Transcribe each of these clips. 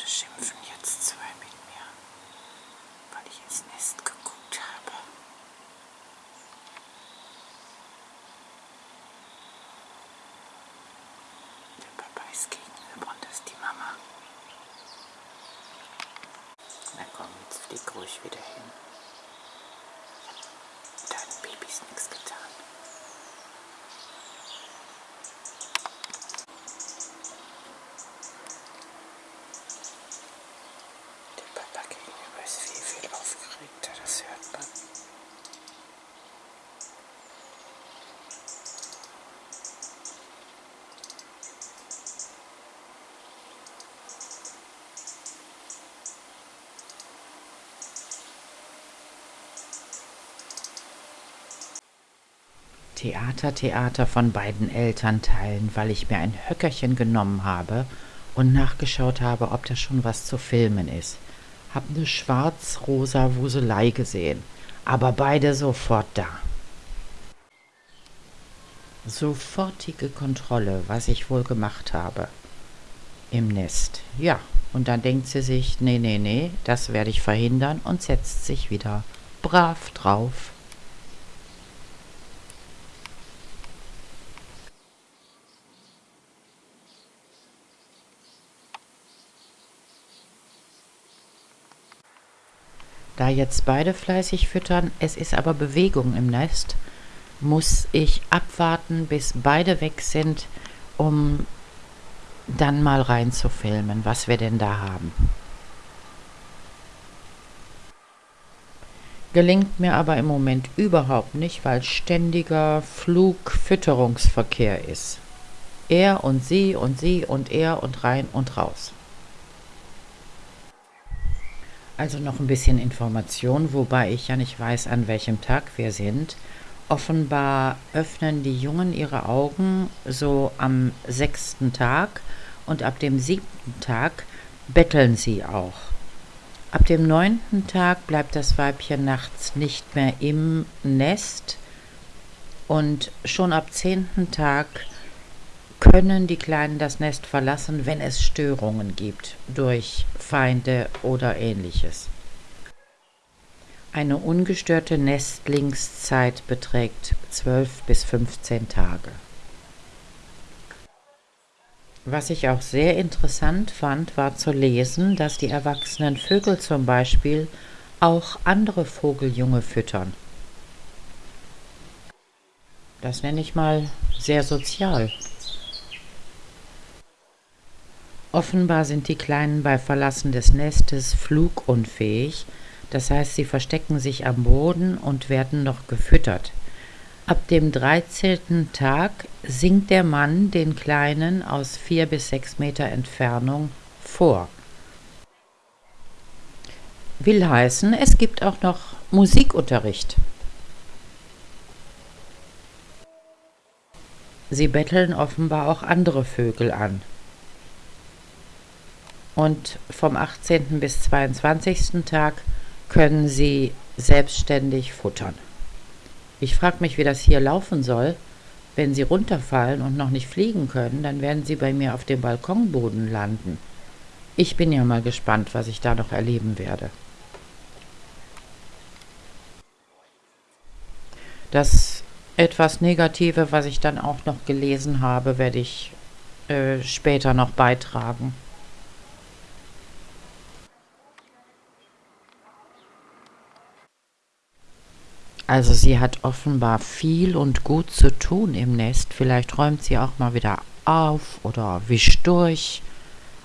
Hunde schimpfen jetzt zwei mit mir, weil ich ins Nest geguckt habe. Der Papa ist gegenüber und das ist die Mama. Na komm, jetzt flieg ruhig wieder hin. Hab deinen Babys nichts getan. Der Papa gegenüber ist viel, viel aufgeregter, das hört man. Theater, Theater von beiden Elternteilen, weil ich mir ein Höckerchen genommen habe und nachgeschaut habe, ob da schon was zu filmen ist. Hab eine schwarz-rosa Wuselei gesehen, aber beide sofort da. Sofortige Kontrolle, was ich wohl gemacht habe. Im Nest. Ja, und dann denkt sie sich, nee, nee, nee, das werde ich verhindern und setzt sich wieder brav drauf. Da jetzt beide fleißig füttern, es ist aber Bewegung im Nest, muss ich abwarten, bis beide weg sind, um dann mal reinzufilmen, was wir denn da haben. Gelingt mir aber im Moment überhaupt nicht, weil ständiger Flugfütterungsverkehr ist. Er und sie und sie und er und rein und raus. Also noch ein bisschen Information, wobei ich ja nicht weiß, an welchem Tag wir sind. Offenbar öffnen die Jungen ihre Augen so am sechsten Tag und ab dem siebten Tag betteln sie auch. Ab dem neunten Tag bleibt das Weibchen nachts nicht mehr im Nest und schon ab zehnten Tag können die Kleinen das Nest verlassen, wenn es Störungen gibt durch Feinde oder ähnliches. Eine ungestörte Nestlingszeit beträgt 12 bis 15 Tage. Was ich auch sehr interessant fand, war zu lesen, dass die erwachsenen Vögel zum Beispiel auch andere Vogeljunge füttern. Das nenne ich mal sehr sozial. Offenbar sind die Kleinen bei Verlassen des Nestes flugunfähig, das heißt, sie verstecken sich am Boden und werden noch gefüttert. Ab dem 13. Tag singt der Mann den Kleinen aus vier bis sechs Meter Entfernung vor. Will heißen, es gibt auch noch Musikunterricht. Sie betteln offenbar auch andere Vögel an und vom 18. bis 22. Tag können Sie selbstständig futtern. Ich frage mich, wie das hier laufen soll. Wenn Sie runterfallen und noch nicht fliegen können, dann werden Sie bei mir auf dem Balkonboden landen. Ich bin ja mal gespannt, was ich da noch erleben werde. Das etwas Negative, was ich dann auch noch gelesen habe, werde ich äh, später noch beitragen. Also sie hat offenbar viel und gut zu tun im Nest. Vielleicht räumt sie auch mal wieder auf oder wischt durch.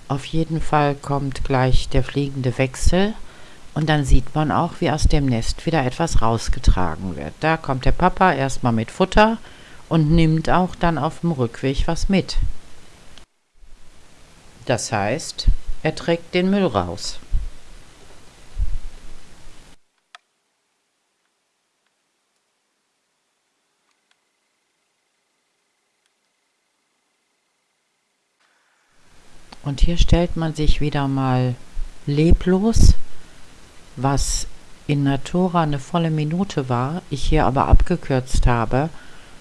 Auf jeden Fall kommt gleich der fliegende Wechsel und dann sieht man auch, wie aus dem Nest wieder etwas rausgetragen wird. Da kommt der Papa erstmal mit Futter und nimmt auch dann auf dem Rückweg was mit. Das heißt, er trägt den Müll raus. Und hier stellt man sich wieder mal leblos, was in Natura eine volle Minute war, ich hier aber abgekürzt habe,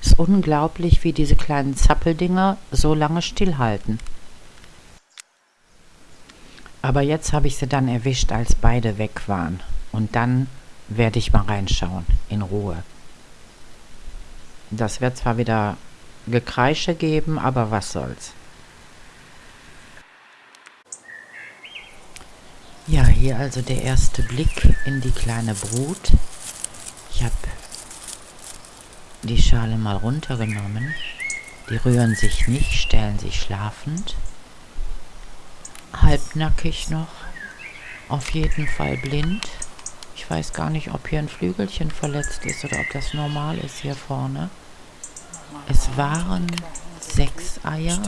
ist unglaublich, wie diese kleinen Zappeldinger so lange stillhalten. Aber jetzt habe ich sie dann erwischt, als beide weg waren. Und dann werde ich mal reinschauen, in Ruhe. Das wird zwar wieder Gekreische geben, aber was soll's. Ja, hier also der erste Blick in die kleine Brut. Ich habe die Schale mal runtergenommen. Die rühren sich nicht, stellen sich schlafend. Halbnackig noch. Auf jeden Fall blind. Ich weiß gar nicht, ob hier ein Flügelchen verletzt ist oder ob das normal ist hier vorne. Es waren sechs Eier,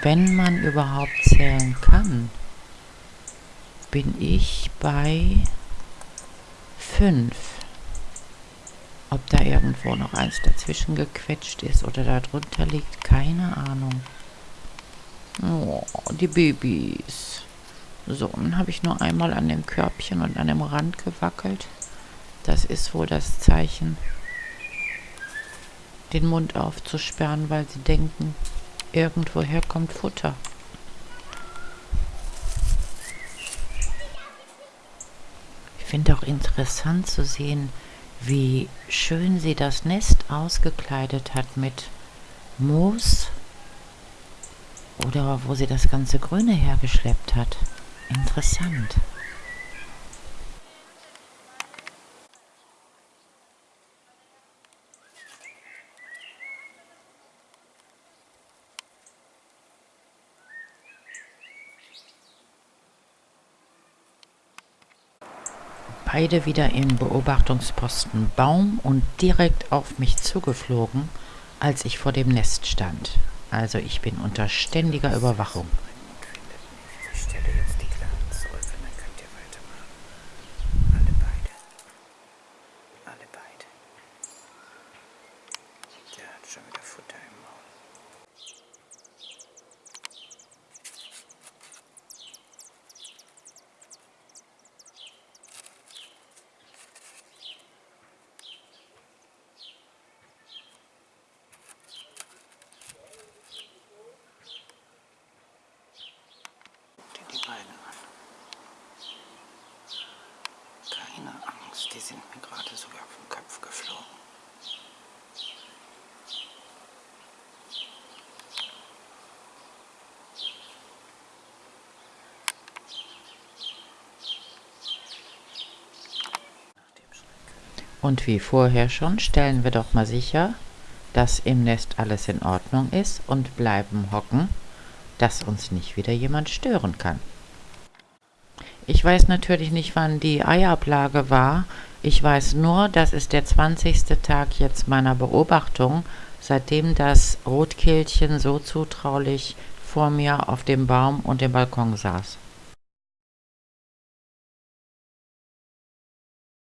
wenn man überhaupt zählen kann bin ich bei 5. Ob da irgendwo noch eins dazwischen gequetscht ist oder da drunter liegt, keine Ahnung. Oh, die Babys. So, dann habe ich nur einmal an dem Körbchen und an dem Rand gewackelt. Das ist wohl das Zeichen, den Mund aufzusperren, weil sie denken, irgendwoher kommt Futter. Finde auch interessant zu sehen, wie schön sie das Nest ausgekleidet hat mit Moos oder wo sie das ganze Grüne hergeschleppt hat. Interessant. Beide wieder im Beobachtungsposten Baum und direkt auf mich zugeflogen, als ich vor dem Nest stand. Also ich bin unter ständiger Überwachung. Die sind mir gerade sogar vom Kopf geflogen. Und wie vorher schon, stellen wir doch mal sicher, dass im Nest alles in Ordnung ist und bleiben hocken, dass uns nicht wieder jemand stören kann. Ich weiß natürlich nicht, wann die Eiablage war. Ich weiß nur, das ist der 20. Tag jetzt meiner Beobachtung, seitdem das Rotkehlchen so zutraulich vor mir auf dem Baum und dem Balkon saß.